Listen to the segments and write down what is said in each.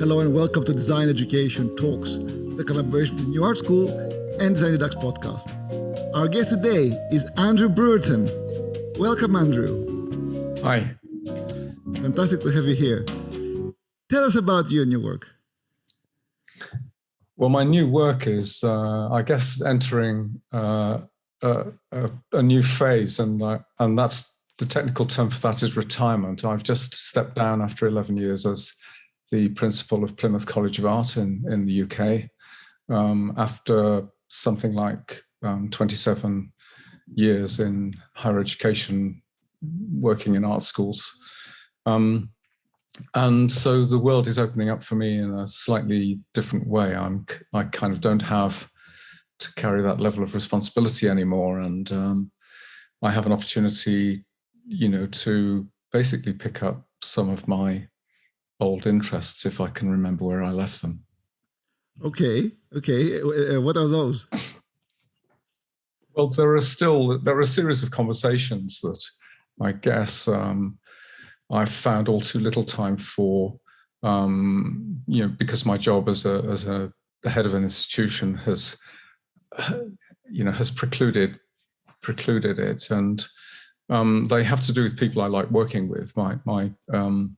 Hello and welcome to Design Education Talks, the collaboration between New Art School and Design Deducts podcast. Our guest today is Andrew Brereton. Welcome, Andrew. Hi. Fantastic to have you here. Tell us about you and your work. Well, my new work is, uh, I guess, entering uh, a, a, a, new phase, and uh, and that's the technical term for that is retirement. I've just stepped down after 11 years as the principal of Plymouth College of Art in, in the UK um, after something like um, 27 years in higher education, working in art schools. Um, and so the world is opening up for me in a slightly different way. I'm, I kind of don't have to carry that level of responsibility anymore. And um, I have an opportunity you know, to basically pick up some of my old interests if I can remember where I left them. Okay, okay. Uh, what are those? Well, there are still there are a series of conversations that I guess um, I found all too little time for. Um, you know, because my job as a as a the head of an institution has, you know, has precluded precluded it, and um, they have to do with people I like working with. My, my um,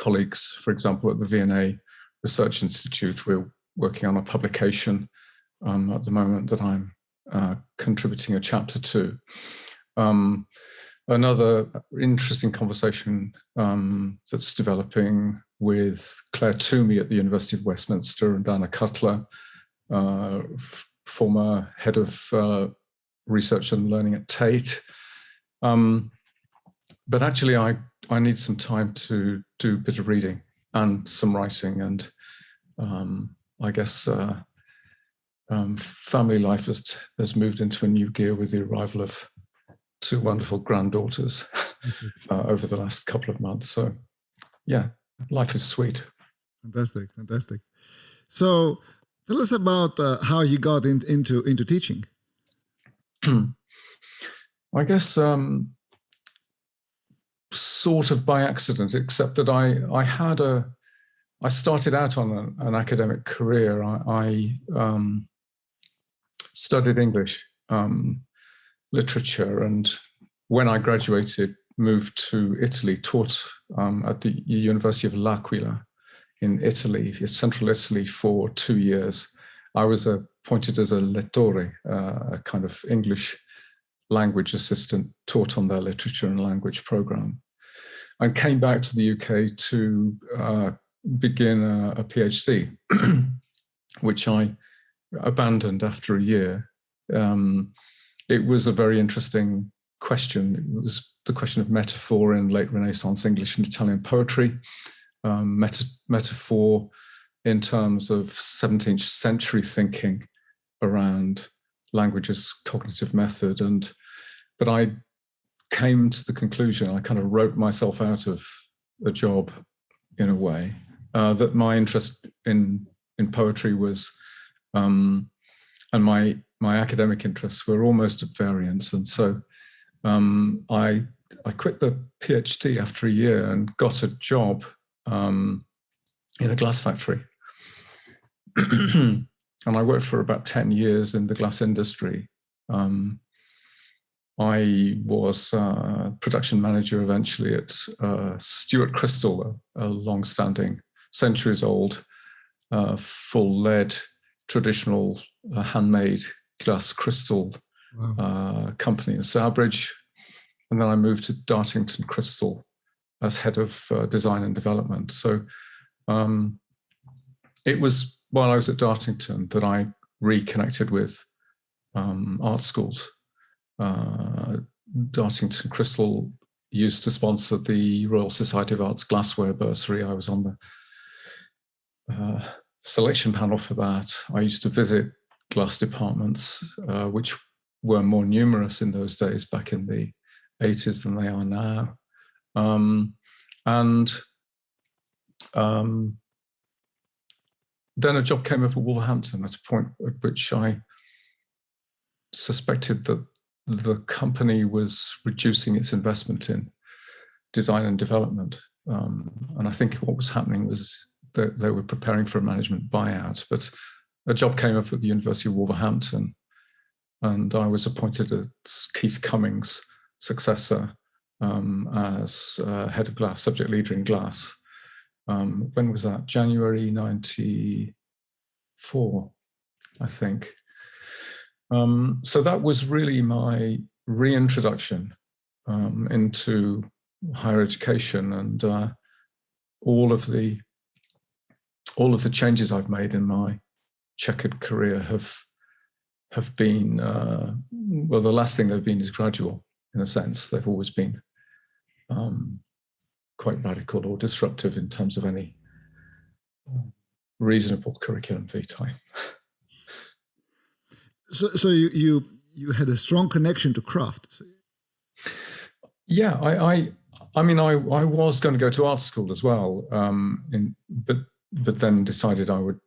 colleagues, for example, at the V&A Research Institute, we're working on a publication um, at the moment that I'm uh, contributing a chapter to. Um, another interesting conversation um, that's developing with Clare Twomey at the University of Westminster and Anna Cutler, uh, former head of uh, research and learning at Tate, um, but actually, I, I need some time to do a bit of reading and some writing. And um, I guess uh, um, family life has, has moved into a new gear with the arrival of two wonderful granddaughters uh, over the last couple of months. So yeah, life is sweet. Fantastic, fantastic. So tell us about uh, how you got in, into, into teaching. I guess um, sort of by accident, except that I I had a I started out on a, an academic career. I, I um, studied English um, literature, and when I graduated, moved to Italy, taught um, at the University of L'Aquila in Italy, central Italy, for two years. I was appointed as a lettore, uh, a kind of English language assistant taught on their literature and language program and came back to the UK to uh, begin a, a PhD, which I abandoned after a year. Um, it was a very interesting question. It was the question of metaphor in late Renaissance English and Italian poetry, um, meta metaphor in terms of 17th century thinking around language's cognitive method and but I came to the conclusion, I kind of wrote myself out of a job in a way, uh, that my interest in, in poetry was, um, and my, my academic interests were almost at variance. And so um, I, I quit the PhD after a year and got a job um, in a glass factory. and I worked for about 10 years in the glass industry. Um, I was uh, production manager eventually at uh, Stuart Crystal, a, a long-standing, centuries-old, uh, full lead, traditional uh, handmade glass crystal wow. Uh, company in Stourbridge. And then I moved to Dartington Crystal as head of uh, design and development. So um, it was while I was at Dartington that I reconnected with um, art schools uh, Dartington Crystal used to sponsor the Royal Society of Arts Glassware Bursary. I was on the uh, selection panel for that. I used to visit glass departments, uh, which were more numerous in those days back in the 80s than they are now. Um, and um, then a job came up at Wolverhampton at a point at which I suspected that the company was reducing its investment in design and development. Um, and I think what was happening was that they, were preparing for a management buyout, but a job came up at the University of Wolverhampton, and I was appointed as Keith Cummings' successor um, as uh, head of glass, subject leader in glass. Um, when was that? January 94, I think. Um, so that was really my reintroduction um, into higher education and uh, all of the all of the changes I've made in my checkered career have have been uh, well the last thing they've been is gradual in a sense they've always been um, quite radical or disruptive in terms of any reasonable curriculum vitae. so, so you you you had a strong connection to craft. Yeah, I, I I mean, I, I was going to go to art school as well, um, in, but but then decided I would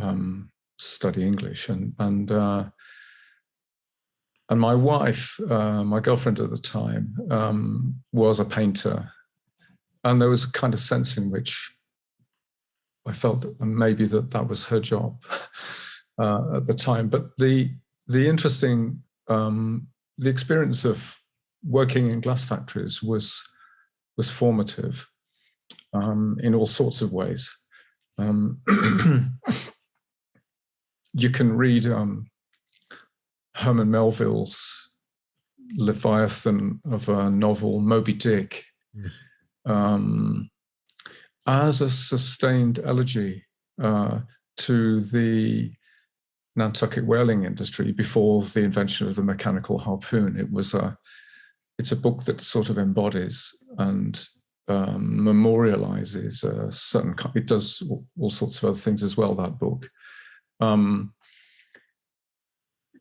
um, study English, and and uh, and my wife, uh, my girlfriend at the time, um, was a painter, and there was a kind of sense in which I felt that maybe that that was her job uh, at the time. But the the interesting um, the experience of working in glass factories was was formative um, in all sorts of ways. Um, you can read um, Herman Melville's Leviathan of a novel, Moby Dick, yes. Um, as a sustained elegy uh, to the Nantucket whaling industry before the invention of the mechanical harpoon. It was a it's a book that sort of embodies and um, memorializes a certain, it does all sorts of other things as well, that book. Um,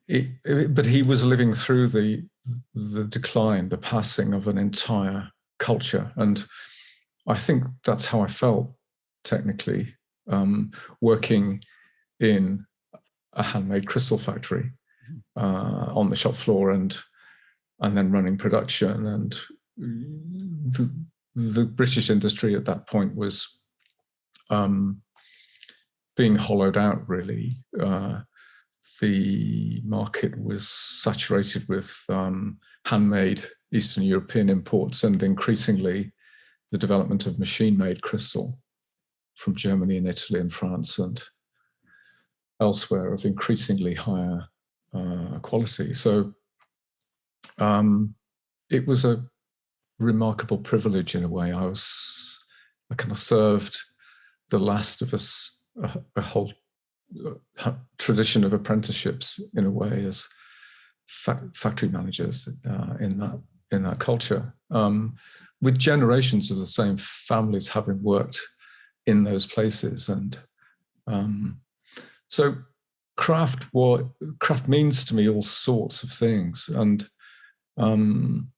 it, it, but he was living through the, the decline, the passing of an entire culture. And I think that's how I felt technically, um, working in a handmade crystal factory uh, on the shop floor and and then running production. And the, the British industry at that point was um, being hollowed out, really. Uh, the market was saturated with um, handmade Eastern European imports and increasingly the development of machine-made crystal from Germany and Italy and France and elsewhere of increasingly higher uh, quality. So um, it was a remarkable privilege in a way. I was, I kind of served the last of us, a, a whole uh, tradition of apprenticeships in a way as fa factory managers uh, in that in that culture, um, with generations of the same families having worked in those places, and um, so craft what craft means to me all sorts of things, and um,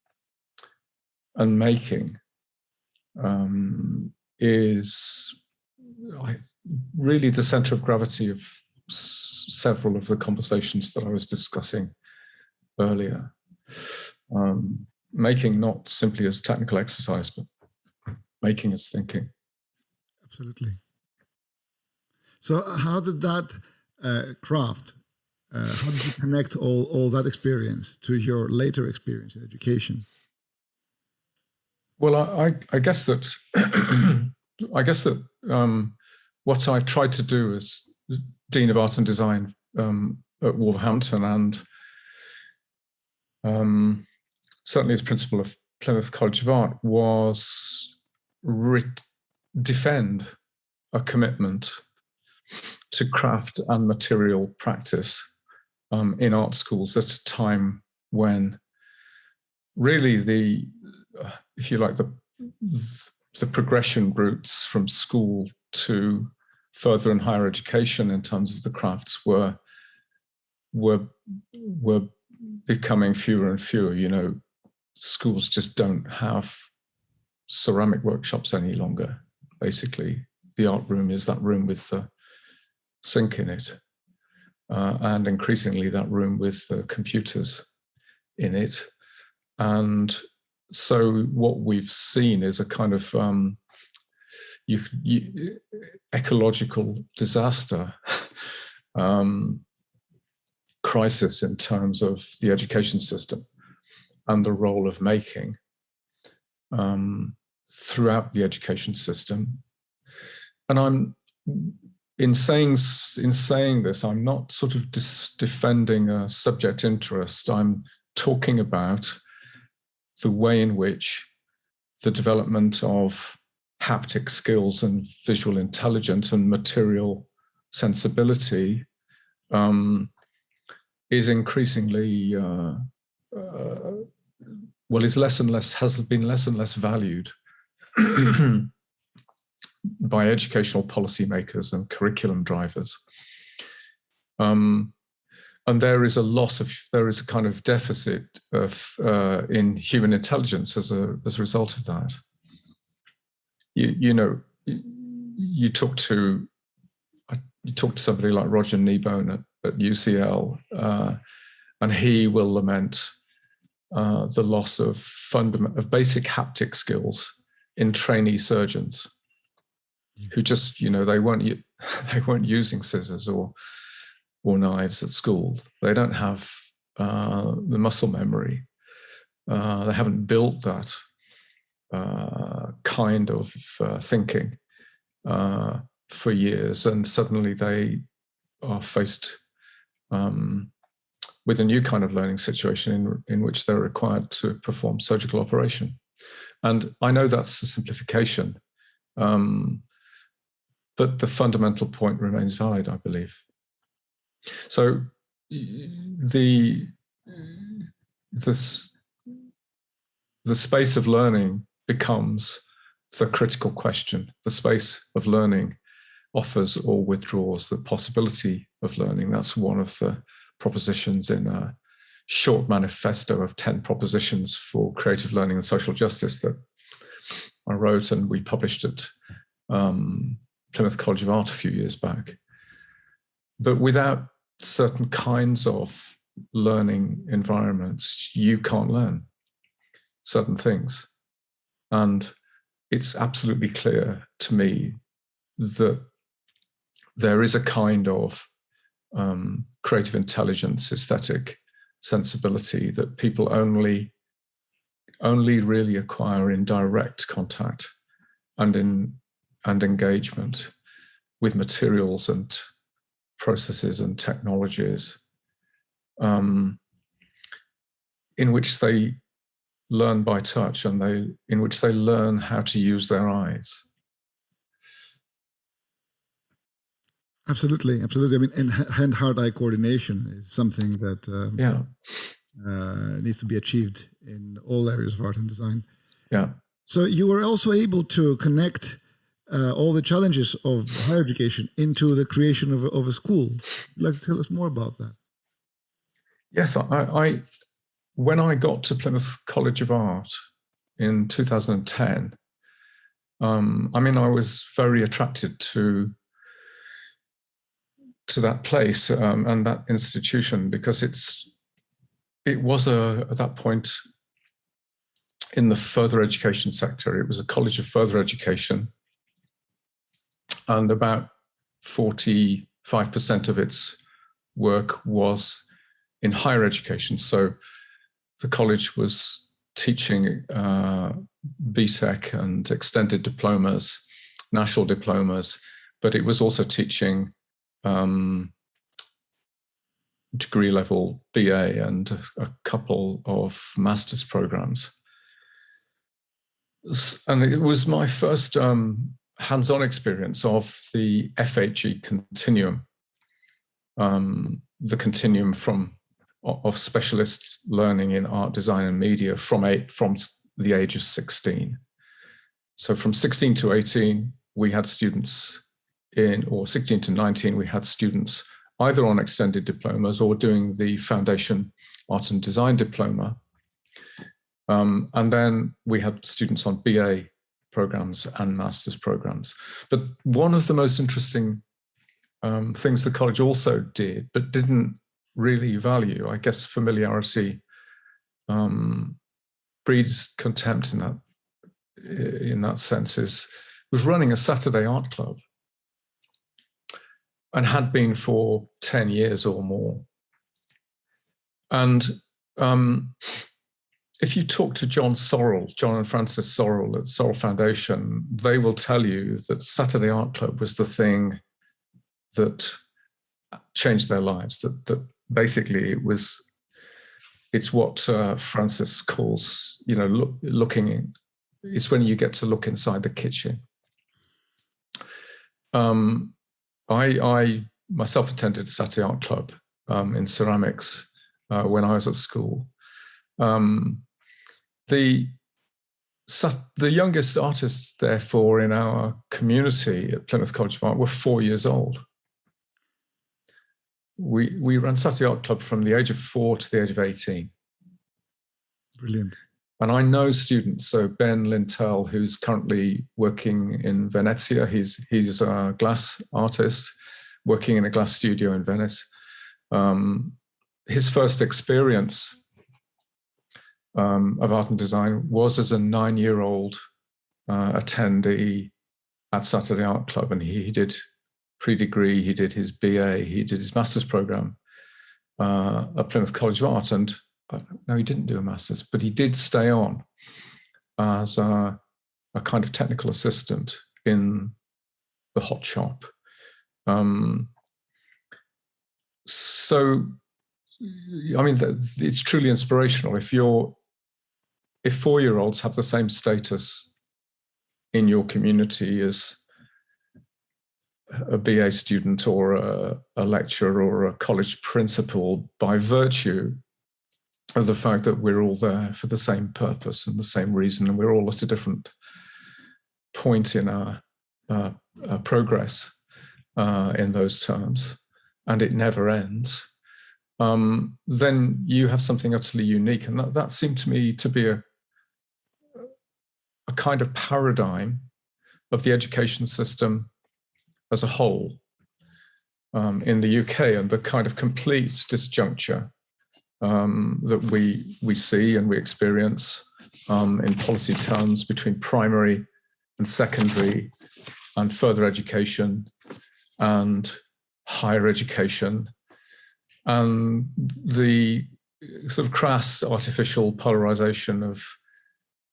and making um, is really the center of gravity of several of the conversations that I was discussing earlier. Um, making not simply as technical exercise, but making as thinking. Absolutely. So how did that uh, craft uh, how did you connect all, all that experience to your later experience in education? Well, I, I guess that I guess that um, what I tried to do as Dean of Art and Design um, at Wolverhampton and um, certainly as principal of Plymouth College of Art was defend a commitment to craft and material practice um, in art schools at a time when really the, uh, if you like, the, the progression routes from school to further and higher education in terms of the crafts were were were becoming fewer and fewer. You know, schools just don't have ceramic workshops any longer. Basically, the art room is that room with the sink in it uh, and increasingly that room with uh, computers in it. And so what we've seen is a kind of, um, you, you ecological disaster um, crisis in terms of the education system and the role of making um, throughout the education system. And I'm in saying in saying this, I'm not sort of defending a subject interest. I'm talking about the way in which the development of haptic skills and visual intelligence and material sensibility um, is increasingly uh, uh, well is less and less has been less and less valued by educational policymakers and curriculum drivers. Um, and there is a loss of, there is a kind of deficit of uh, in human intelligence as a, as a result of that. You, you know, you talk to, you talk to somebody like Roger Kneebone at, at UCL, uh, and he will lament uh, the loss of fundament of basic haptic skills in trainee surgeons who just, you know, they weren't they weren't using scissors or or knives at school. They don't have uh, the muscle memory. Uh, they haven't built that uh, kind of uh, thinking uh, for years, and suddenly they are faced um, with a new kind of learning situation in, in which they're required to perform surgical operation. And I know that's a simplification, um, but the fundamental point remains valid, I believe. So the this the space of learning becomes the critical question. The space of learning offers or withdraws the possibility of learning. That's one of the propositions in a short manifesto of 10 propositions for creative learning and social justice that I wrote and we published at um, Plymouth College of Art a few years back. But without certain kinds of learning environments, you can't learn certain things. And it's absolutely clear to me that there is a kind of um, creative intelligence, aesthetic sensibility that people only only really acquire in direct contact and in and engagement with materials and processes and technologies um, in which they learn by touch and they in which they learn how to use their eyes. Absolutely, absolutely. I mean, hand-heart-eye coordination is something that um, yeah uh, needs to be achieved in all areas of art and design. Yeah. So you were also able to connect uh, all the challenges of higher education into the creation of a, of a school. Would you like to tell us more about that? Yes, I, I when I got to Plymouth College of Art in 2010, um, I mean, I was very attracted to to that place um, and that institution because it's it was a at that point in the further education sector. It was a college of further education and about 45% of its work was in higher education. So the college was teaching uh, BTEC and extended diplomas, national diplomas, but it was also teaching um, degree level BA and a couple of master's programs. And it was my first um, hands-on experience of the FHE continuum, um, the continuum from of specialist learning in art, design, and media from eight from the age of 16. So from 16 to 18, we had students in, or 16 to 19, we had students either on extended diplomas or doing the foundation art and design diploma. Um, and then we had students on BA programs and master's programs. But one of the most interesting um, things the college also did, but didn't really value, I guess familiarity um, breeds contempt in that in that sense is was running a Saturday art club and had been for 10 years or more. And um, if you talk to John Sorrell, John and Frances Sorrell at Sorrell Foundation, they will tell you that Saturday Art Club was the thing that changed their lives, that, that basically it was, it's what uh, Frances calls, you know, look, looking, in, it's when you get to look inside the kitchen. Um, I, I myself attended Saturday Art Club um, in ceramics uh, when I was at school. Um, the the youngest artists, therefore, in our community at Plymouth College of Art were four years old. We we ran Saturday Art Club from the age of four to the age of 18. Brilliant. And I know students, so Ben Lintel, who's currently working in Venezia, he's, he's a glass artist working in a glass studio in Venice. Um, his first experience um, of art and design was as a nine-year-old uh, attendee at Saturday Art Club, and he, he did pre-degree, he did his BA, he did his master's program uh, at Plymouth College of Art, and uh, no, he didn't do a master's, but he did stay on as a, a kind of technical assistant in the hot shop. Um, so, I mean, it's truly inspirational. If you're, if four-year-olds have the same status in your community as a BA student or a, a lecturer or a college principal by virtue of the fact that we're all there for the same purpose and the same reason, and we're all at a different point in our uh, uh, progress uh, in those terms, and it never ends, um, then you have something utterly unique. And that, that seemed to me to be a kind of paradigm of the education system as a whole um, in the UK and the kind of complete disjuncture um, that we, we see and we experience um, in policy terms between primary and secondary and further education and higher education. And the sort of crass artificial polarization of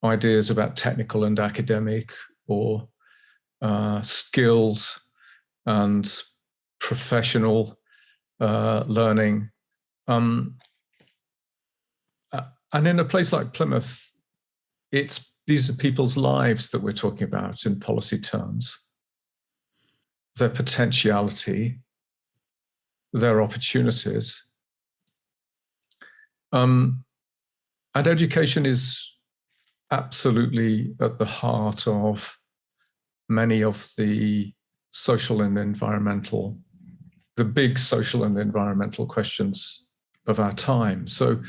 ideas about technical and academic or uh, skills and professional uh, learning. Um, and in a place like Plymouth, it's these are people's lives that we're talking about in policy terms, their potentiality, their opportunities. Um, and education is absolutely at the heart of many of the social and environmental, the big social and environmental questions of our time. So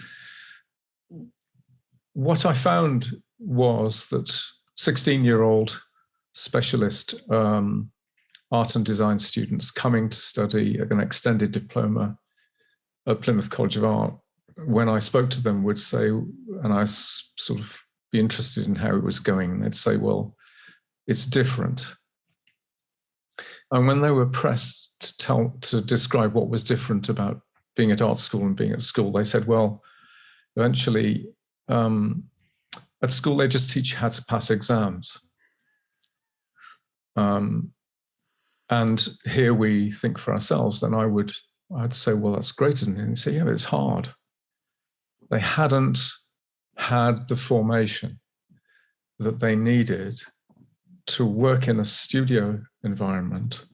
what I found was that 16 year old specialist um, art and design students coming to study an extended diploma at Plymouth College of Art, when I spoke to them would say, and I sort of be interested in how it was going, they'd say, well, it's different. And when they were pressed to tell, to describe what was different about being at art school and being at school, they said, well, eventually um, at school, they just teach you how to pass exams. Um, and here we think for ourselves, then I would, I'd say, well, that's great. And you say, yeah, it's hard. They hadn't had the formation that they needed to work in a studio environment.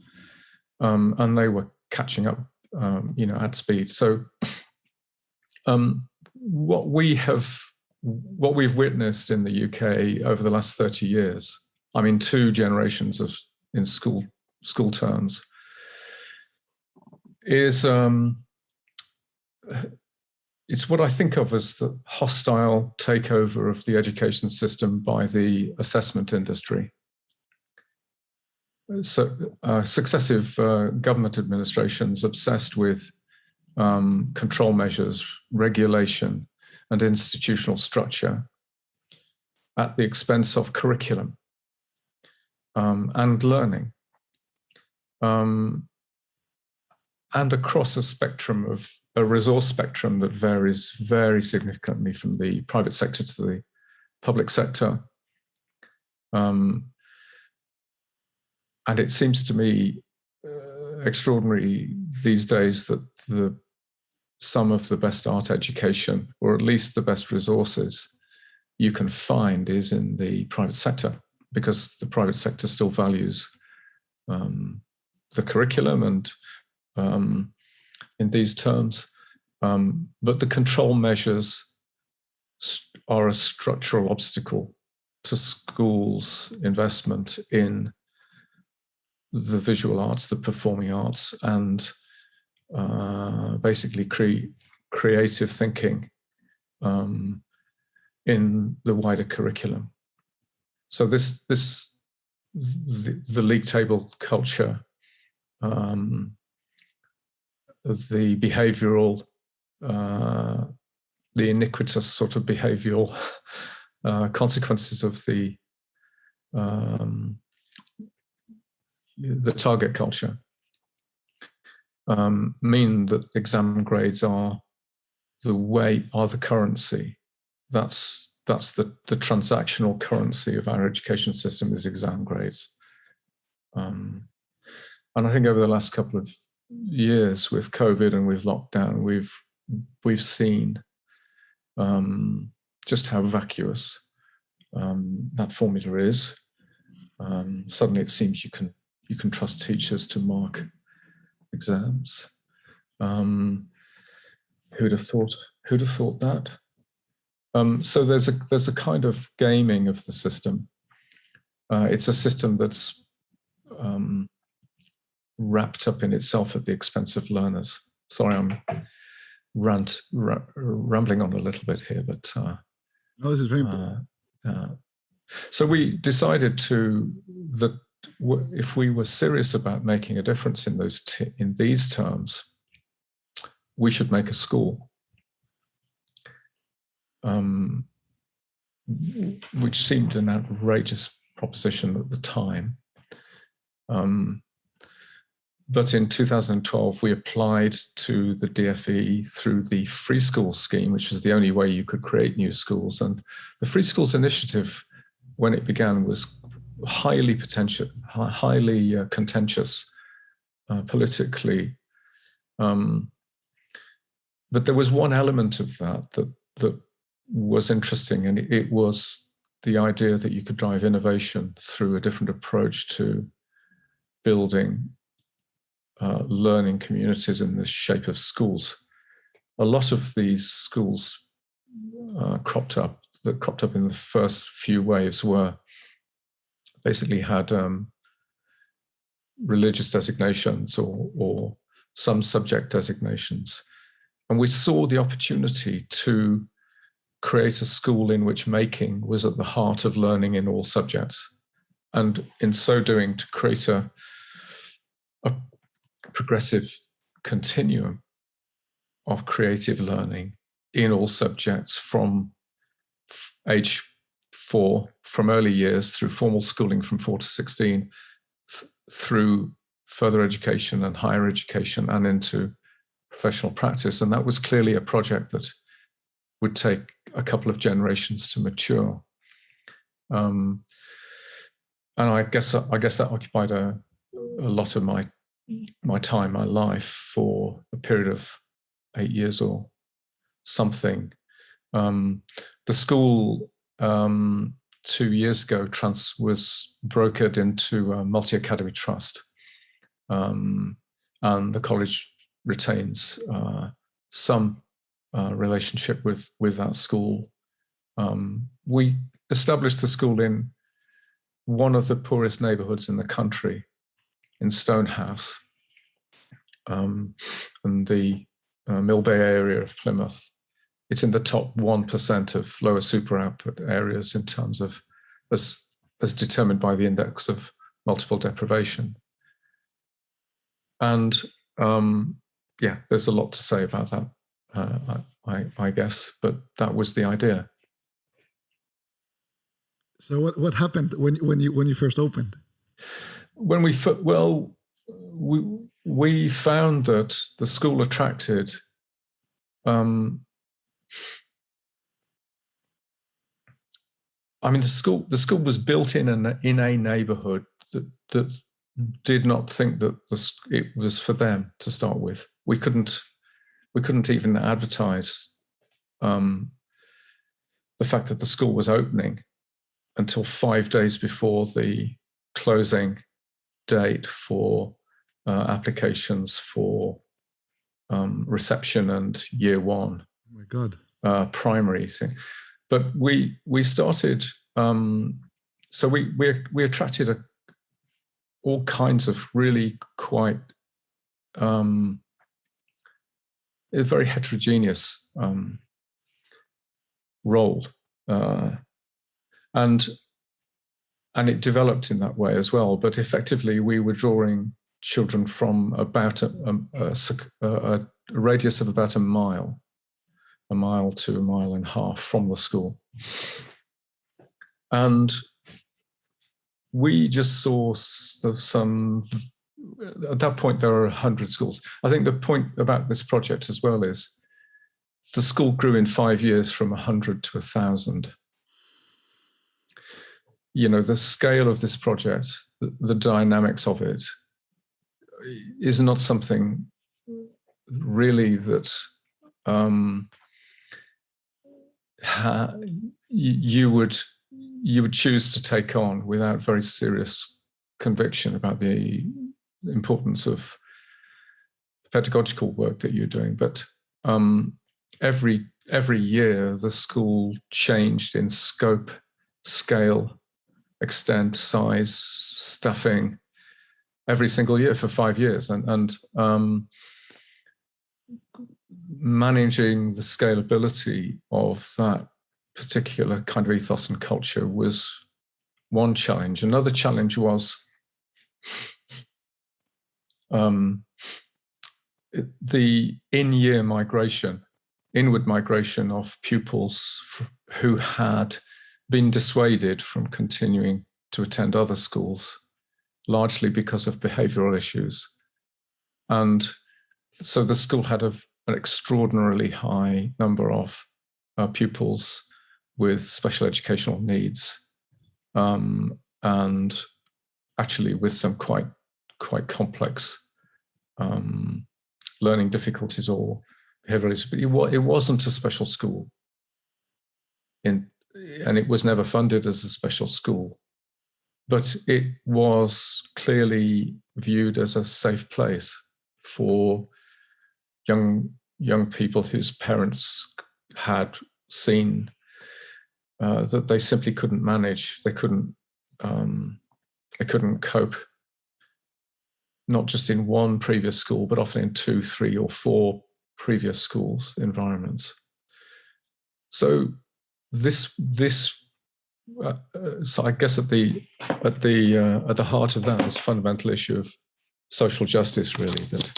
Um, and they were catching up, um, you know, at speed. So um, what we have what we've witnessed in the UK over the last 30 years, I mean, two generations of in school school terms, is um, it's what I think of as the hostile takeover of the education system by the assessment industry. So uh, successive uh, government administrations obsessed with um, control measures, regulation, and institutional structure at the expense of curriculum. um, and learning. Um, and across a spectrum of a resource spectrum that varies very significantly from the private sector to the public sector. Um, and it seems to me uh, extraordinary these days that the some of the best art education, or at least the best resources you can find is in the private sector, because the private sector still values um, the curriculum and um, in these terms, um, but the control measures are a structural obstacle to schools' investment in the visual arts, the performing arts, and uh, basically cre creative thinking um, in the wider curriculum. So this, this the, the league table culture, um, the behavioral, uh, the iniquitous sort of behavioral uh, consequences of the um, the target culture um, mean that exam grades are the way are the currency. That's that's the the transactional currency of our education system is exam grades. Um, and I think over the last couple of years with COVID and with lockdown, we've we've seen um, just how vacuous um, that formula is. Um, suddenly, it seems you can you can trust teachers to mark exams. Um, who'd have thought? Who'd have thought that? Um, so there's a there's a kind of gaming of the system. Uh, it's a system that's um, wrapped up in itself at the expense of learners. Sorry, I'm rant rambling on a little bit here, but uh, no, this is very important. Uh, uh so we decided to that if we were serious about making a difference in those in these terms, we should make a school, um, which seemed an outrageous proposition at the time. Um, but in 2012, we applied to the DFE through the Free school scheme, which is the only way you could create new schools. And the Free Schools initiative, when it began, was highly potential, highly uh, contentious uh, politically. Um, but there was one element of that that that was interesting, and it, it was the idea that you could drive innovation through a different approach to building uh, learning communities in the shape of schools. A lot of these schools uh, cropped up, that cropped up in the first few waves were basically had um, religious designations or, or some subject designations. And we saw the opportunity to create a school in which making was at the heart of learning in all subjects. And in so doing, to create a, a progressive continuum of creative learning in all subjects from age four, from early years through formal schooling from four to 16, th through further education and higher education and into professional practice. And that was clearly a project that would take a couple of generations to mature. Um, and I guess I guess that occupied a, a lot of my my time, my life for a period of eight years or something. Um, the school um, two years ago trans was brokered into a multi-academy trust. Um, and the college retains uh, some uh, relationship with, with that school. Um, we established the school in one of the poorest neighborhoods in the country in Stonehouse um, and the uh, Millbay area of Plymouth. It's in the top 1% of lower super output areas in terms of as, as determined by the index of multiple deprivation. And um, yeah, there's a lot to say about that, uh, I, I guess, but that was the idea. So what, what happened when, when, you, when you first opened? When we well, we we found that the school attracted um, I mean, the school the school was built in a in a neighbourhood that that did not think that the, it was for them to start with. We couldn't we couldn't even advertise um, the fact that the school was opening until five days before the closing date for uh, applications for um, reception and year one. Oh my God. Uh, primary thing. But we we started um, so we we we attracted a, all kinds of really quite um, a very heterogeneous um, roll, uh, and and it developed in that way as well. But effectively, we were drawing children from about a, a, a, a radius of about a mile, a mile to a mile and a half from the school. And we just saw some, at that point, there are 100 schools. I think the point about this project as well is the school grew in five years from 100 to 1,000. You know, the scale of this project, the, the dynamics of it, is not something really that um, you would you would choose to take on without very serious conviction about the importance of the pedagogical work that you're doing. But um, every every year the school changed in scope, scale, extent, size, staffing, every single year for five years, and and um, managing the scalability of that particular kind of ethos and culture was one challenge. Another challenge was um, the in-year migration, inward migration of pupils who had been dissuaded from continuing to attend other schools, largely because of behavioral issues. And so the school had a, an extraordinarily high number of uh, pupils with special educational needs um, and actually with some quite quite complex um, learning difficulties or behavioral issues. But it, it wasn't a special school, in, and it was never funded as a special school. But it was clearly viewed as a safe place for young young people whose parents had seen uh, that they simply couldn't manage. They couldn't um, they couldn't cope. Not just in one previous school, but often in two, three, or four previous schools environments. So this this uh, uh so I guess at the at the uh, at the heart of that is fundamental issue of social justice, really that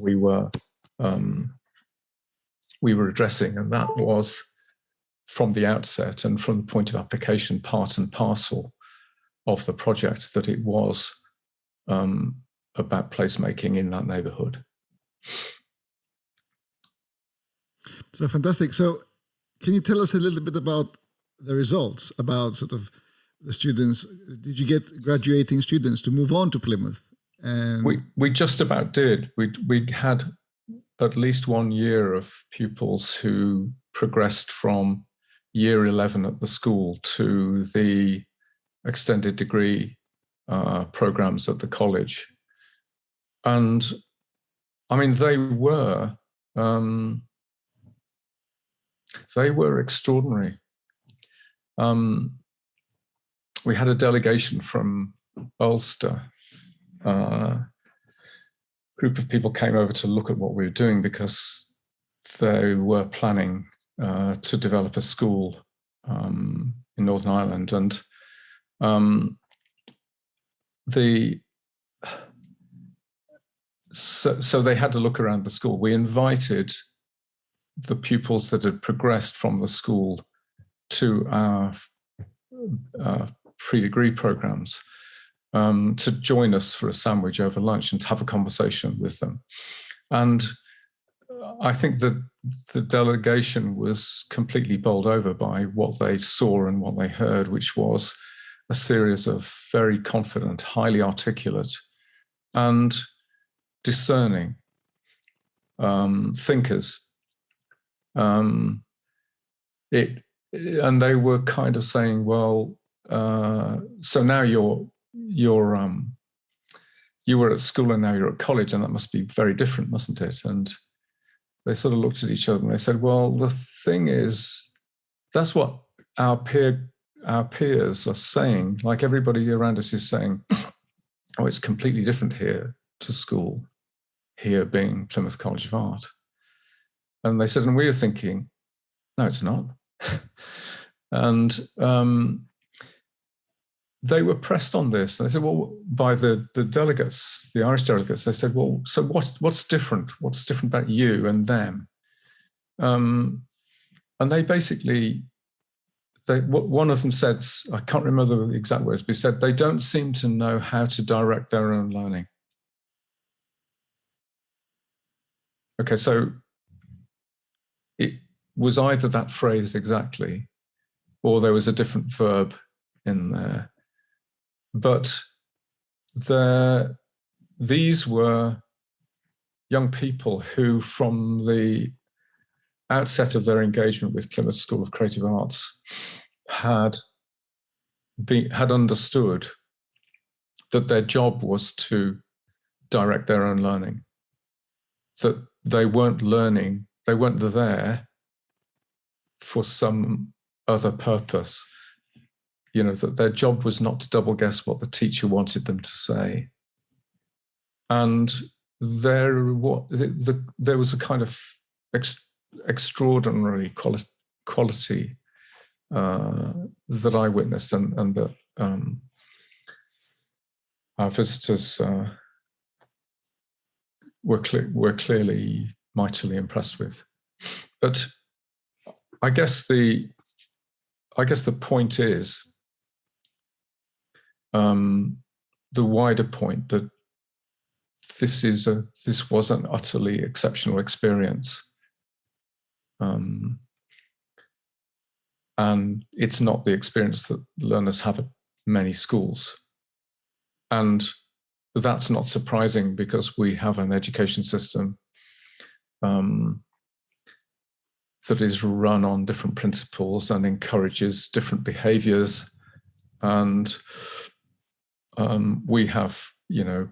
we were um, we were addressing, and that was from the outset and from the point of application part and parcel of the project that it was um, about placemaking in that neighborhood. So fantastic. So can you tell us a little bit about the results, about sort of the students? Did you get graduating students to move on to Plymouth? And we, we just about did. We, we had at least one year of pupils who progressed from year 11 at the school to the extended degree uh, programs at the college. And I mean, they were, um, they were extraordinary. Um, we had a delegation from Ulster. Uh, group of people came over to look at what we were doing because they were planning uh, to develop a school um, in Northern Ireland. And um, the so, so they had to look around the school. We invited the pupils that had progressed from the school to our uh, pre-degree programs. um, to join us for a sandwich over lunch and to have a conversation with them. And I think that the delegation was completely bowled over by what they saw and what they heard, which was a series of very confident, highly articulate, and discerning um, thinkers. Um, it and they were kind of saying, well, uh, so now you're you're um, you were at school and now you're at college, and that must be very different, mustn't it? And they sort of looked at each other and they said, well, the thing is, that's what our peer our peers are saying. Like everybody around us is saying, oh, it's completely different here to school, here being Plymouth College of Art. And they said, and we were thinking, no, it's not. and um, they were pressed on this. They said, well, by the, the delegates, the Irish delegates, they said, well, so what, what's different? What's different about you and them? Um, and they basically, they, one of them said, I can't remember the exact words, but he said, they don't seem to know how to direct their own learning. Okay, so was either that phrase exactly, or there was a different verb in there. But the, these were young people who, from the outset of their engagement with Plymouth School of Creative Arts, had be, had understood that their job was to direct their own learning, that they weren't learning, they weren't there for some other purpose you know, that their job was not to double guess what the teacher wanted them to say. And there, what the, the, there was a kind of ex, extraordinary quali quality uh, that I witnessed, and, and that um, our visitors uh, were were clearly mightily impressed with. But I guess the I guess the point is um, the wider point that this is a this was an utterly exceptional experience. Um, and it's not the experience that learners have at many schools. And that's not surprising because we have an education system um, that is run on different principles and encourages different behaviors. And um, we have, you know,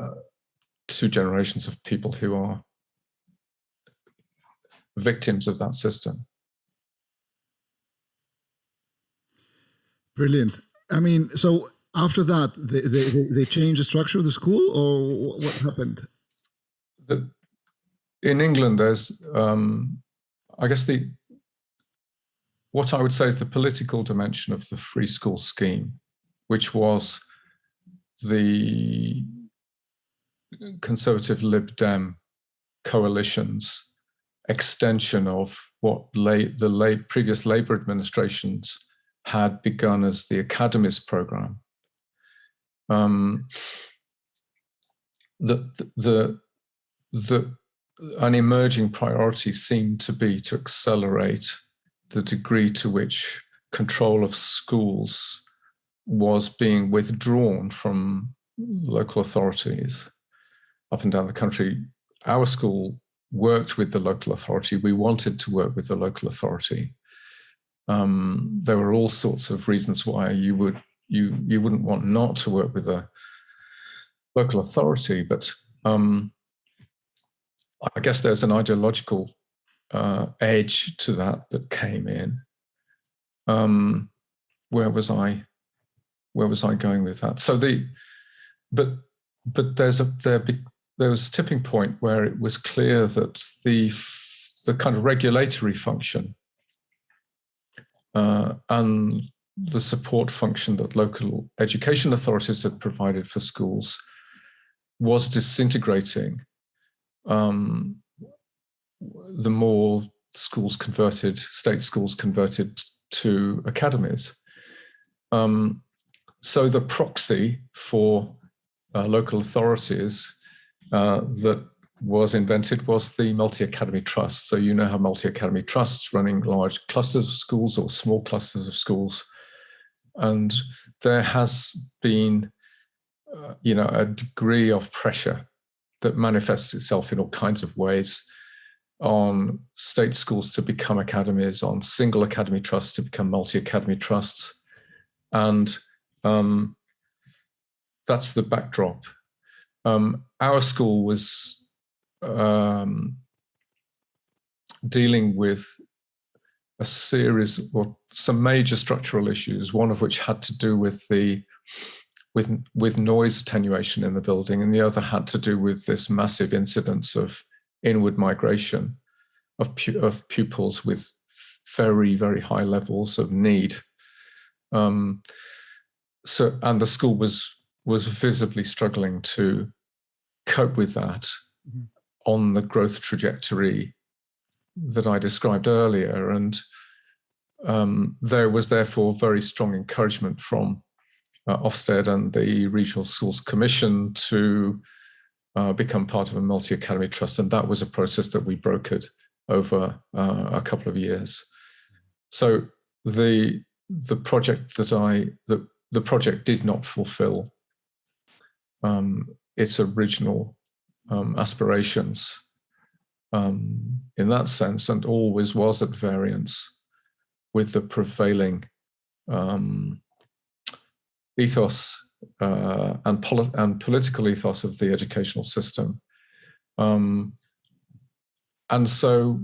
uh, two generations of people who are victims of that system. Brilliant. I mean, so after that, they, they, they changed the structure of the school or what happened? The, in England, there's, um, I guess the, what I would say is the political dimension of the free school scheme which was the conservative Lib Dem coalition's extension of what the late, previous Labour administrations had begun as the Academies program. Um, the, the, the, an emerging priority seemed to be to accelerate the degree to which control of schools was being withdrawn from local authorities up and down the country. Our school worked with the local authority. We wanted to work with the local authority. Um, there were all sorts of reasons why you would you you wouldn't want not to work with a local authority, but um, I guess there's an ideological uh, edge to that that came in. Um, where was I? where was I going with that? So the, but but there's a there be, there was a tipping point where it was clear that the the kind of regulatory function uh, and the support function that local education authorities had provided for schools was disintegrating um, the more schools converted, state schools converted to academies. Um, so the proxy for uh, local authorities uh, that was invented was the multi-academy trust. So you know how multi-academy trusts running large clusters of schools or small clusters of schools. And there has been, uh, you know, a degree of pressure that manifests itself in all kinds of ways on state schools to become academies, on single academy trusts to become multi-academy trusts. And um, that's the backdrop. Um, our school was um, dealing with a series or some major structural issues, one of which had to do with the with with noise attenuation in the building, and the other had to do with this massive incidence of inward migration of, pu of pupils with very, very high levels of need. Um, so, and the school was was visibly struggling to cope with that mm -hmm. on the growth trajectory that I described earlier. And um, there was therefore very strong encouragement from uh, Ofsted and the Regional Schools Commission to uh, become part of a multi-academy trust. And that was a process that we brokered over uh, a couple of years. So the the project that I the the project did not fulfill um, its original um, aspirations um, in that sense, and always was at variance with the prevailing um, ethos uh, and, poli and political ethos of the educational system. Um, and so,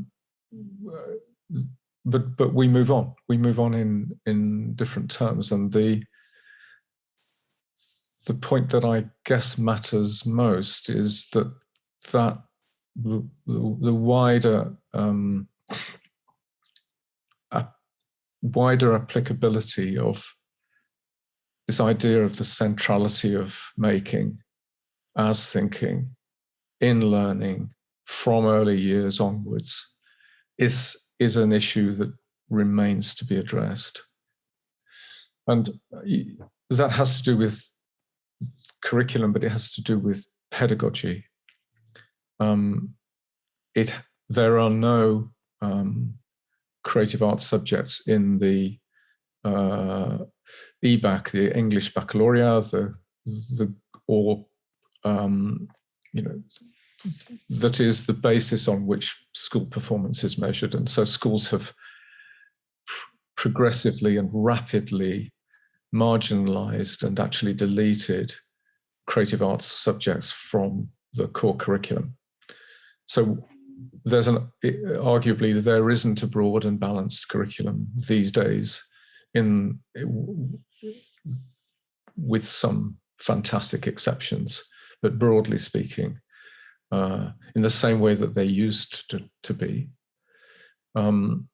uh, but but we move on. We move on in in different terms, and the the point that I guess matters most is that that the, the wider um, wider applicability of this idea of the centrality of making as thinking in learning from early years onwards is, is an issue that remains to be addressed. And that has to do with curriculum, but it has to do with pedagogy. Um, it there are no um, creative arts subjects in the uh, EBacc, the English Baccalaureate, the, the or um, you know that is the basis on which school performance is measured. And so schools have progressively and rapidly marginalized and actually deleted creative arts subjects from the core curriculum. So there's an arguably there isn't a broad and balanced curriculum these days in with some fantastic exceptions, but broadly speaking, uh, in the same way that they used to, to be. Um,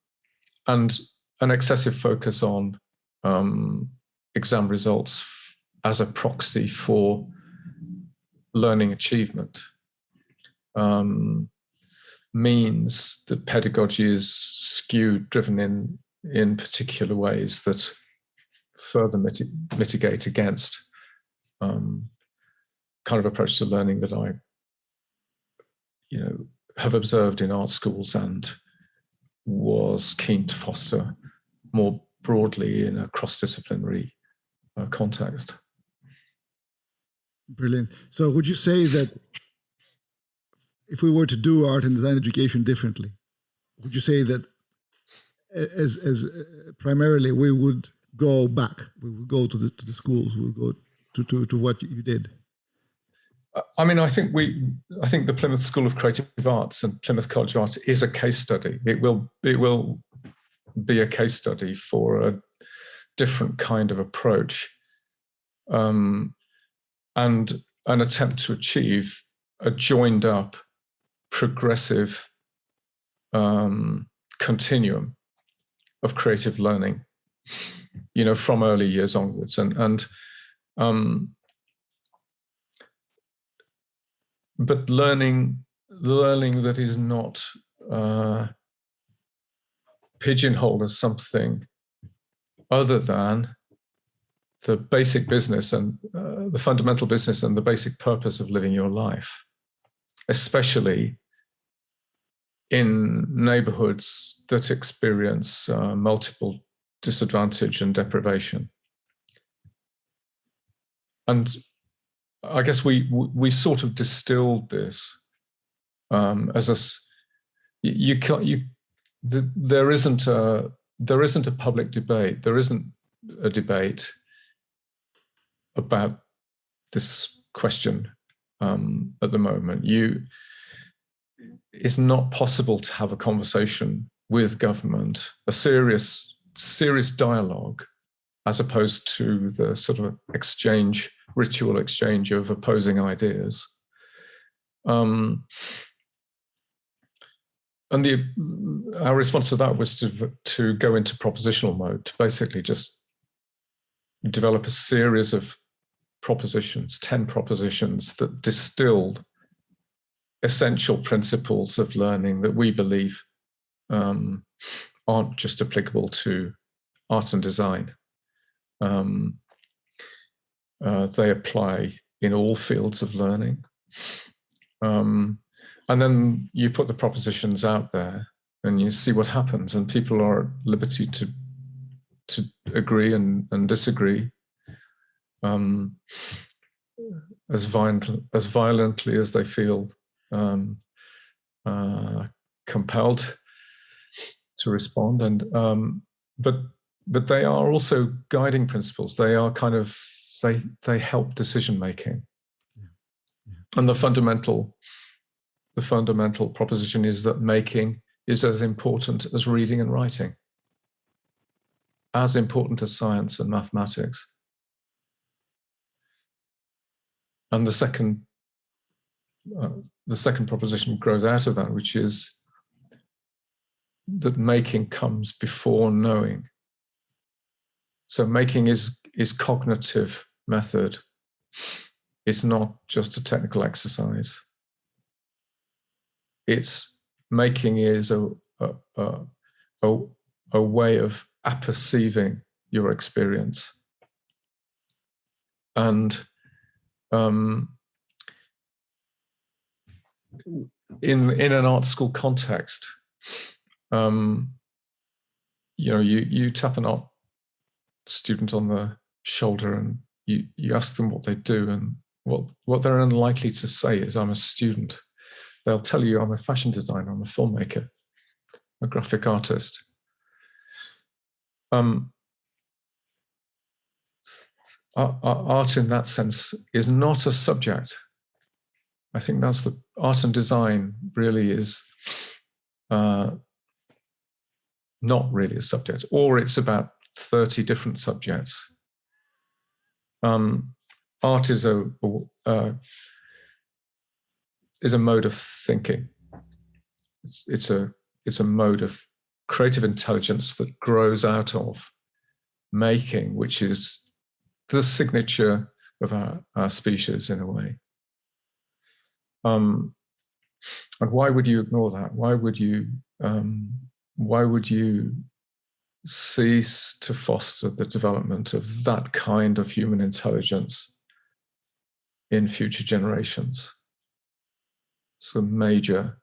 and an excessive focus on um, exam results as a proxy for learning achievement um, means that pedagogy is skewed, driven in, in particular ways that further mitigate against um, kind of approach to learning that I you know, have observed in art schools and was keen to foster more broadly in a cross-disciplinary uh, context. Brilliant. So would you say that if we were to do art and design education differently, would you say that as, as uh, primarily we would go back, we would go to the, to the schools, we would go to, to, to what you did? I mean, I think we, I think the Plymouth School of Creative Arts and Plymouth College of Art is a case study. It will, it will be a case study for a different kind of approach um, and an attempt to achieve a joined up, progressive um, continuum of creative learning, you know, from early years onwards. And, and um, but learning learning that is not uh, pigeonholed as something other than the basic business and uh, the fundamental business and the basic purpose of living your life, especially in neighborhoods that experience uh, multiple disadvantage and deprivation. And I guess we we sort of distilled this um, as a you can't you the, there isn't a there isn't a public debate there isn't a debate about this question um, at the moment you it's not possible to have a conversation with government, a serious, serious dialogue, as opposed to the sort of exchange, ritual exchange of opposing ideas. Um, and the our response to that was to to go into propositional mode, to basically just develop a series of propositions, 10 propositions that distilled essential principles of learning that we believe um, aren't just applicable to art and design. Um, uh, they apply in all fields of learning. Um, and then you put the propositions out there and you see what happens and people are at liberty to to agree and, and disagree um, as violent as violently as they feel um, uh, compelled to respond. And um, but but they are also guiding principles. They are kind of they they help decision making. Yeah. Yeah. And the fundamental the fundamental proposition is that making is as important as reading and writing, as important as science and mathematics. And the second uh, the second proposition grows out of that, which is that making comes before knowing. So making is is cognitive method. It's not just a technical exercise. It's making is a a, a, a way of apperceiving your experience. And um, in in an art school context, um, you know, you you tap an art student on the shoulder and you you ask them what they do, and what what they're unlikely to say is, "I'm a student." They'll tell you, "I'm a fashion designer, I'm a filmmaker, a graphic artist." Um, art in that sense is not a subject I think that's the art and design really is uh, not really a subject, or it's about 30 different subjects. Um, art is a, uh, is a mode of thinking. It's, it's a it's a mode of creative intelligence that grows out of making, which is the signature of our, our species in a way. Um, and why would you ignore that? Why would you um, why would you cease to foster the development of that kind of human intelligence in future generations? It's a major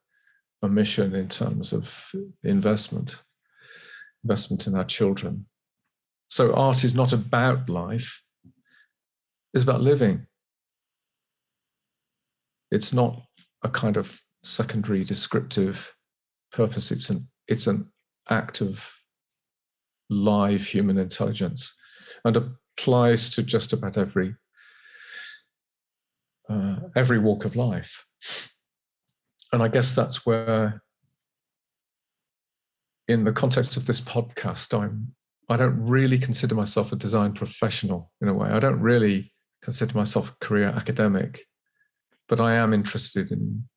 omission in terms of investment, investment in our children. So art is not about life, it's about living it's not a kind of secondary descriptive purpose. It's an it's an act of live human intelligence and applies to just about every uh, every walk of life. And I guess that's where, in the context of this podcast, I'm I don't really consider myself a design professional in a way. I don't really consider myself a career academic but I am interested in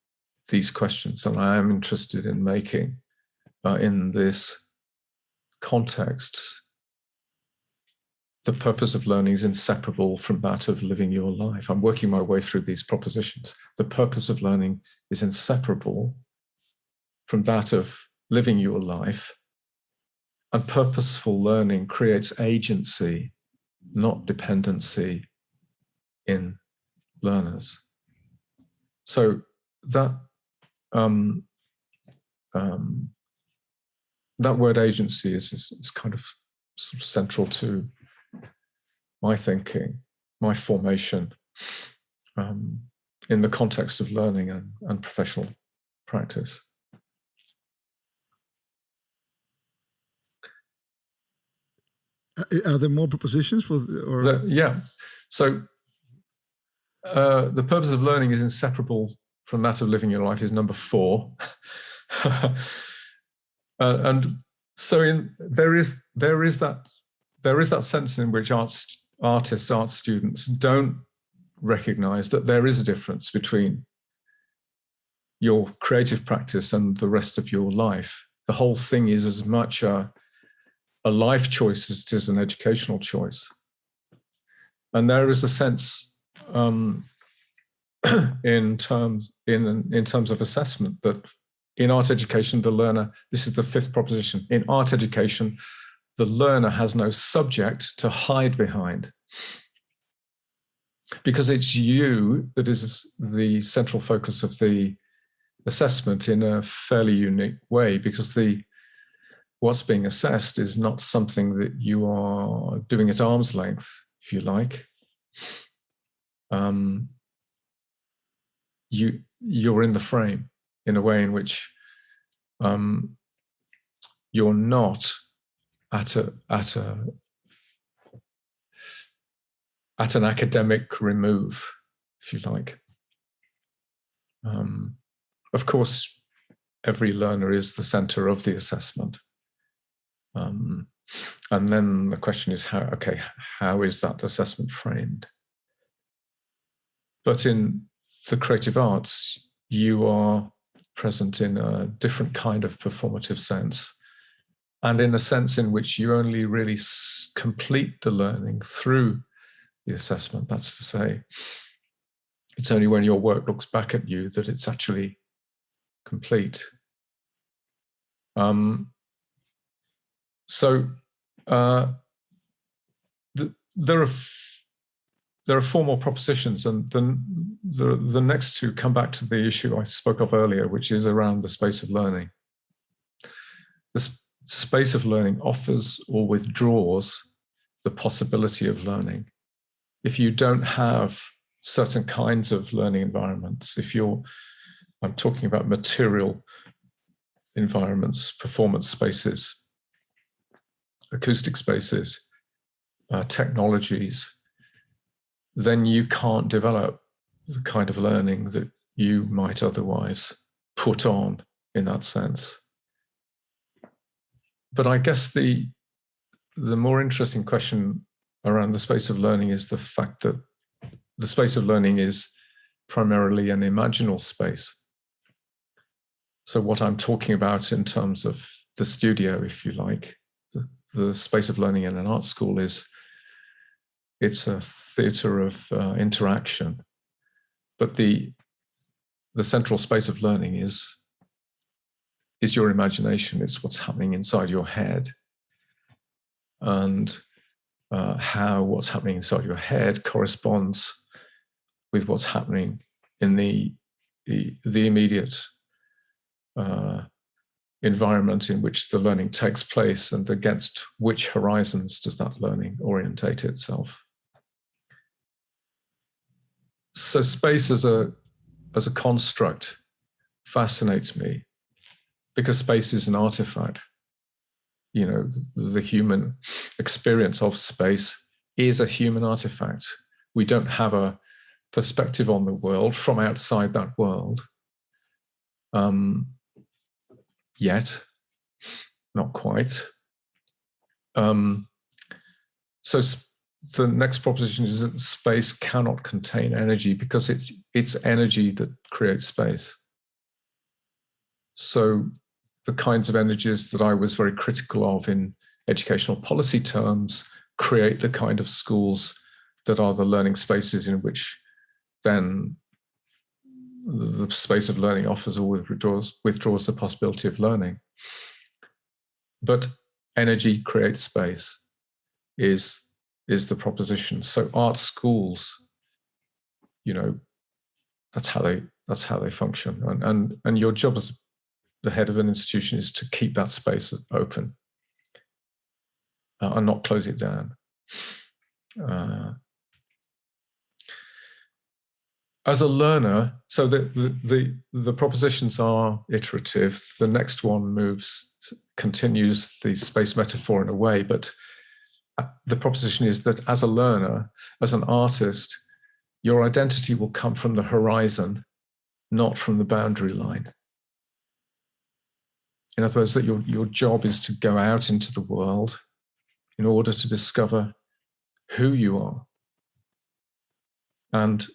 these questions and I am interested in making uh, in this context the purpose of learning is inseparable from that of living your life. I'm working my way through these propositions. The purpose of learning is inseparable from that of living your life. And purposeful learning creates agency not dependency in learners. So that um, um, that word agency is, is, is kind of sort of central to my thinking, my formation um, in the context of learning and, and professional practice. Uh, are there more propositions for? Or? The, yeah. So uh, the purpose of learning is inseparable from that of living your life is number four. uh, and so in, there is there is that there is that sense in which arts artists, art students don't recognize that there is a difference between your creative practice and the rest of your life. The whole thing is as much a, a life choice as it is an educational choice. And there is a sense um, in terms in in terms of assessment that in art education the learner this is the fifth proposition in art education the learner has no subject to hide behind. Because it's you that is the central focus of the assessment in a fairly unique way because the what's being assessed is not something that you are doing at arm's length if you like um, you you're in the frame in a way in which um, you're not at a at a at an academic remove, if you like. Um, of course, every learner is the center of the assessment. Um, and then the question is how, okay, how is that assessment framed? But in the creative arts, you are present in a different kind of performative sense and in a sense in which you only really complete the learning through the assessment. That's to say, it's only when your work looks back at you that it's actually complete. Um, so uh, the, there are there are four more propositions, and then the, the next two come back to the issue I spoke of earlier, which is around the space of learning. This space of learning offers or withdraws the possibility of learning. If you don't have certain kinds of learning environments, if you're, I'm talking about material environments, performance spaces, acoustic spaces, uh, technologies, then you can't develop the kind of learning that you might otherwise put on in that sense. But I guess the the more interesting question around the space of learning is the fact that the space of learning is primarily an imaginal space. So what I'm talking about in terms of the studio, if you like, the, the space of learning in an art school is it's a theater of uh, interaction. But the the central space of learning is is your imagination. It's what's happening inside your head, and uh, how what's happening inside your head corresponds with what's happening in the the, the immediate uh, environment in which the learning takes place and against which horizons does that learning orientate itself so space as a as a construct fascinates me because space is an artifact. You know the human experience of space is a human artifact. We don't have a perspective on the world from outside that world um, yet not quite. Um, so the next proposition is that space cannot contain energy because it's it's energy that creates space. So the kinds of energies that I was very critical of in educational policy terms create the kind of schools that are the learning spaces in which then the space of learning offers or withdraws, withdraws the possibility of learning. But energy creates space is is the proposition. So art schools, you know, that's how they that's how they function. And and and your job as the head of an institution is to keep that space open uh, and not close it down. Uh, as a learner, so the, the, the the propositions are iterative. The next one moves continues the space metaphor in a way, but the proposition is that as a learner, as an artist, your identity will come from the horizon, not from the boundary line. In other words, that your, your job is to go out into the world in order to discover who you are. And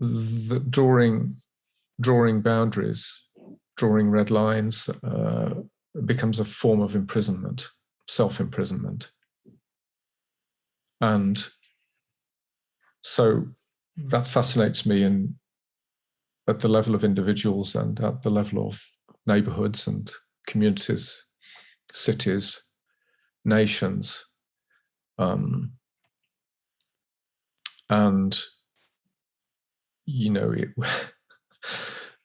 the, drawing, drawing boundaries, drawing red lines uh, becomes a form of imprisonment, self-imprisonment. And so that fascinates me in at the level of individuals and at the level of neighborhoods and communities, cities, nations. Um, and, you know, it,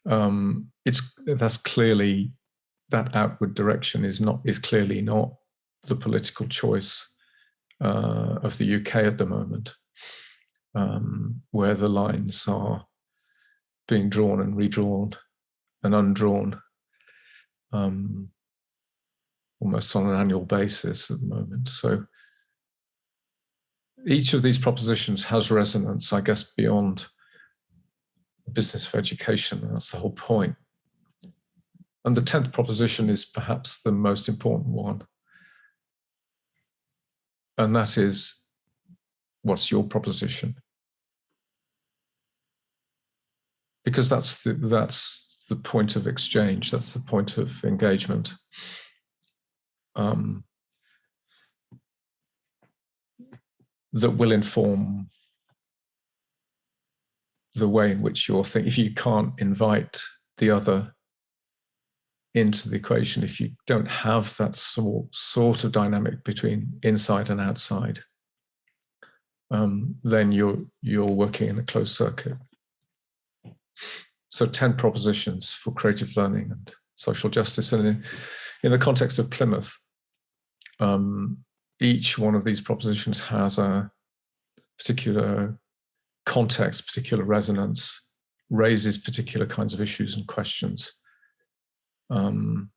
um, it's that's clearly that outward direction is not is clearly not the political choice uh, of the UK at the moment, um, where the lines are being drawn and redrawn and undrawn um, almost on an annual basis at the moment. So each of these propositions has resonance, I guess, beyond the business of education. That's the whole point. And the 10th proposition is perhaps the most important one. And that is, what's your proposition? Because that's the, that's the point of exchange, that's the point of engagement. Um, that will inform the way in which you're thinking. If you can't invite the other into the equation, if you don't have that sort, sort of dynamic between inside and outside, um, then you're, you're working in a closed circuit. So 10 propositions for creative learning and social justice. And in, in the context of Plymouth, um, each one of these propositions has a particular context, particular resonance, raises particular kinds of issues and questions um,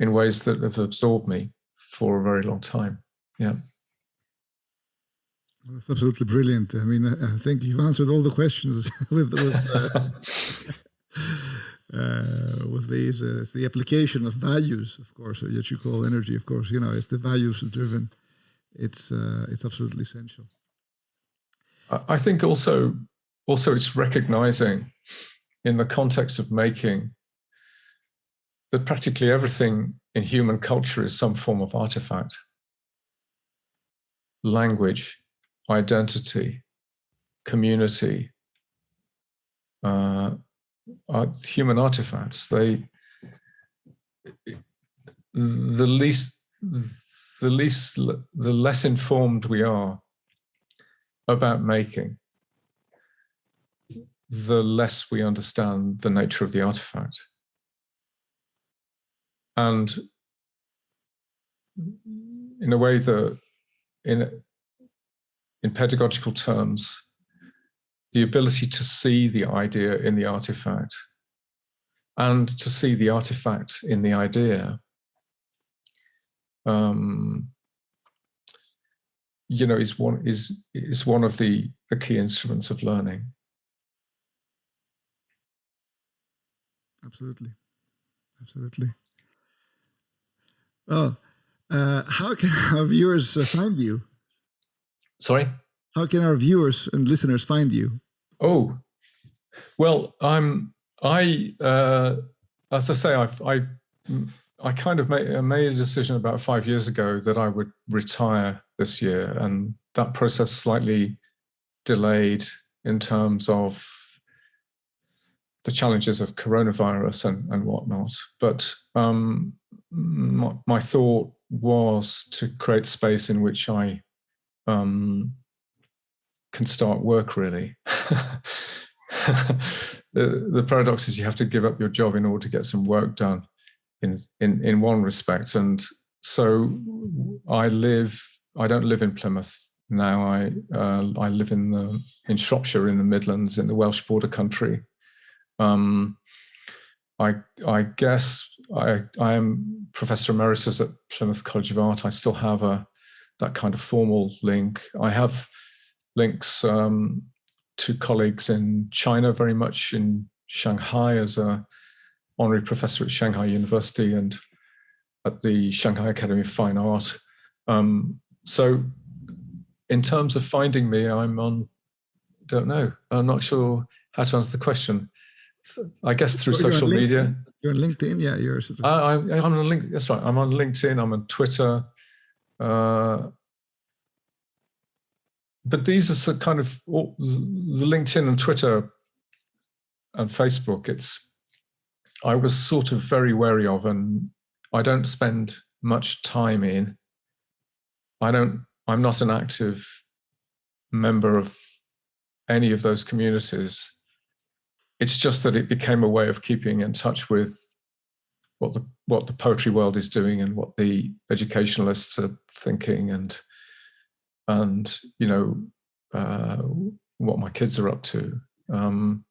in ways that have absorbed me for a very long time. Yeah. That's absolutely brilliant. I mean, I think you've answered all the questions with, with, uh, uh, with these. Uh, it's the application of values, of course, that you call energy. Of course, you know, it's the values driven. It's uh, it's absolutely essential. I think also also it's recognizing in the context of making that practically everything in human culture is some form of artifact. Language, identity, community, uh, are human artifacts. They, the least, the least, the less informed we are about making, the less we understand the nature of the artifact. And in a way that in, in pedagogical terms, the ability to see the idea in the artifact and to see the artifact in the idea um, you know is one is is one of the the key instruments of learning. Absolutely. Absolutely well, uh, how can our viewers uh, find you? Sorry? How can our viewers and listeners find you? Oh, well, I'm, I, uh, as I say, I've, I, I kind of made, made a decision about five years ago that I would retire this year and that process slightly delayed in terms of the challenges of coronavirus and, and whatnot. But um, my, my, thought was to create space in which I um, can start work really. the, the paradox is you have to give up your job in order to get some work done in, in, in one respect. And so I live, I don't live in Plymouth now. I, uh, I live in, the, in Shropshire in the Midlands in the Welsh border country. Um, I, I guess I, I am Professor Emeritus at Plymouth College of Art. I still have a that kind of formal link. I have links um, to colleagues in China, very much in Shanghai as a honorary professor at Shanghai University and at the Shanghai Academy of Fine Art. Um, so in terms of finding me, I'm on, don't know, I'm not sure how to answer the question. I guess through social media. You're on LinkedIn, yeah. You're sort of, I, I, I'm on LinkedIn. That's right. I'm on LinkedIn. I'm on Twitter. Uh, but these are some kind of all- the LinkedIn and Twitter and Facebook. It's I was sort of very wary of, and I don't spend much time in. I don't. I'm not an active member of any of those communities. It's just that it became a way of keeping in touch with what the what the poetry world is doing and what the educationalists are thinking and and you know uh, what my kids are up to. Um,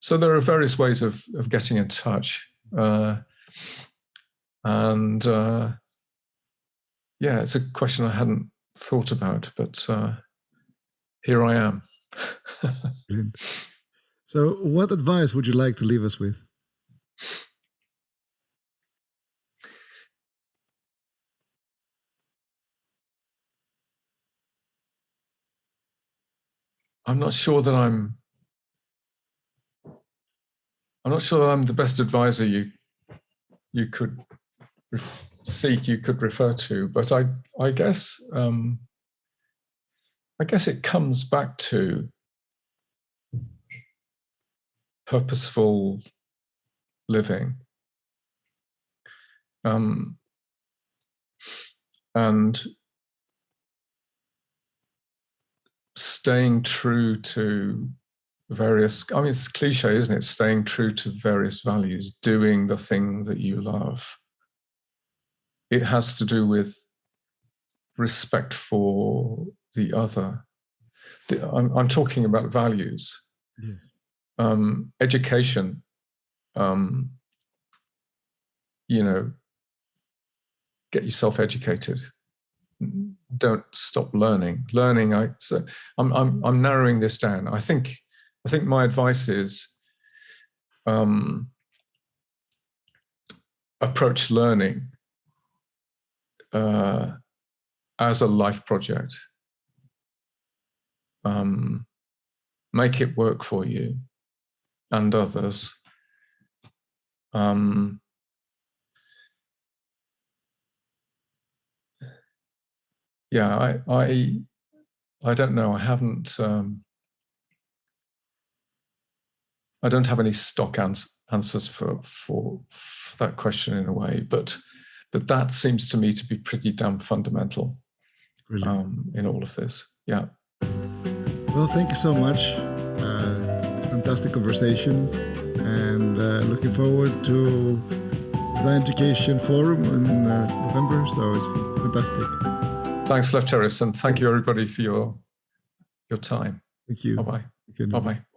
so there are various ways of of getting in touch, uh, and uh, yeah, it's a question I hadn't thought about, but uh, here I am. So, what advice would you like to leave us with? I'm not sure that I'm. I'm not sure I'm the best advisor you you could seek, you could refer to, but I I guess um, I guess it comes back to purposeful living. Um, and staying true to various i mean it's cliche isn't it staying true to various values doing the thing that you love it has to do with respect for the other The- i'm, I'm talking about values. Um, education um, you know get yourself educated. Don't stop learning. Learning i so I'm, I'm i'm narrowing this down. I think i think my advice is um approach learning uh as a life project. Um make it work for you and others um yeah, I, I, I don't know. I haven't. Um, I don't have any stock ans- answers for, for for that question in a way, but but that seems to me to be pretty damn fundamental um, in all of this. Yeah. Well, thank you so much. Uh, fantastic conversation, and uh, looking forward to the Education Forum in uh, November. So it's fantastic. Thanks, Lefteris, and thank you everybody for your your time. Thank you. Bye bye. Bye bye.